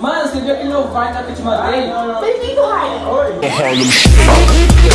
Mano, você viu aquele novo Vine que eu te mandei? Bem-vindo, Rainer. Oi! É, é